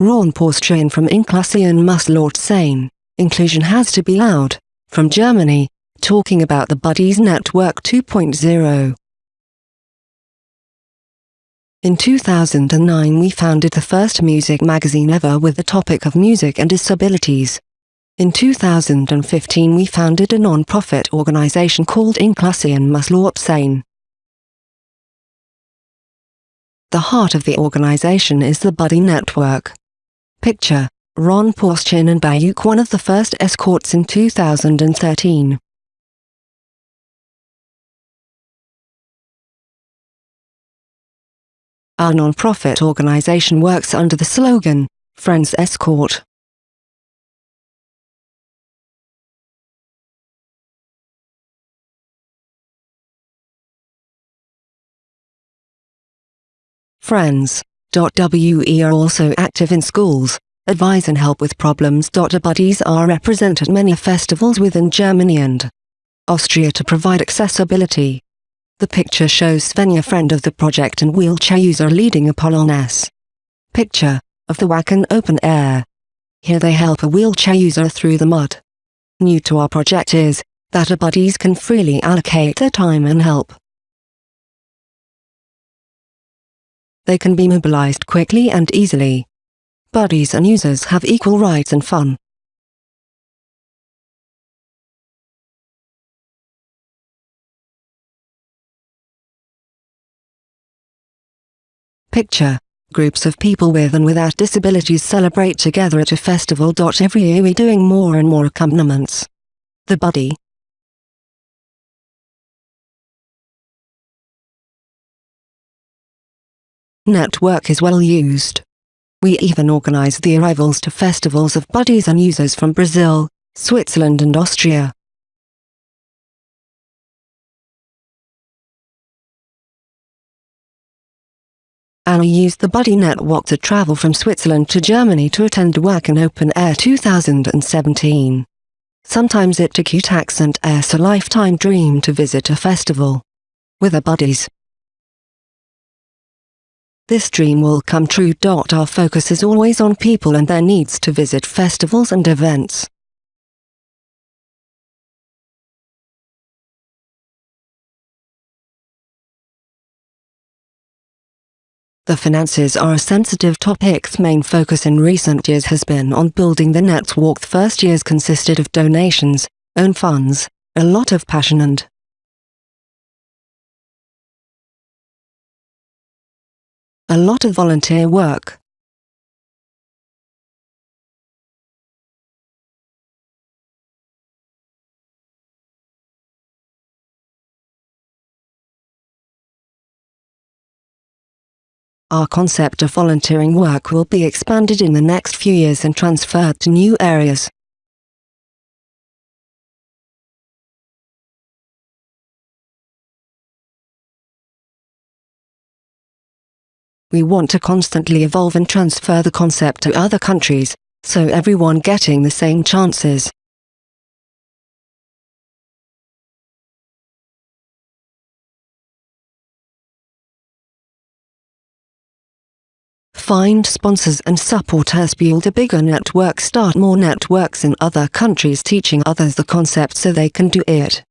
Ron Porstrain from Inklusion muss laut sein. Inclusion has to be loud. From Germany, talking about the Buddies Network 2.0. In 2009 we founded the first music magazine ever with the topic of music and disabilities. In 2015 we founded a non-profit organization called Inklusion muss laut sein. The heart of the organization is the Buddy Network. Picture, Ron Porschein and Bayuk one of the first escorts in 2013. Our non-profit organization works under the slogan, Friends Escort. Friends.we are also active in schools, advise and help with problems. Our buddies are represented at many festivals within Germany and Austria to provide accessibility. The picture shows Svenja friend of the project and wheelchair user leading a polonaise. Picture, of the Wacken open air. Here they help a wheelchair user through the mud. New to our project is, that our buddies can freely allocate their time and help. They can be mobilized quickly and easily. Buddies and users have equal rights and fun. Picture. Groups of people with and without disabilities celebrate together at a festival. Every year we're doing more and more accompaniments. The Buddy, network is well used. We even organize the arrivals to festivals of buddies and users from Brazil, Switzerland and Austria. Anna used the Buddy Network to travel from Switzerland to Germany to attend Wacken Open Air 2017. Sometimes it took you tax and airs a lifetime dream to visit a festival. With our buddies, this dream will come true. Our focus is always on people and their needs to visit festivals and events. The finances are a sensitive topic. Main focus in recent years has been on building the network. The first years consisted of donations, own funds, a lot of passion and A lot of volunteer work. Our concept of volunteering work will be expanded in the next few years and transferred to new areas. We want to constantly evolve and transfer the concept to other countries, so everyone getting the same chances. Find sponsors and support us build a bigger network start more networks in other countries teaching others the concept so they can do it.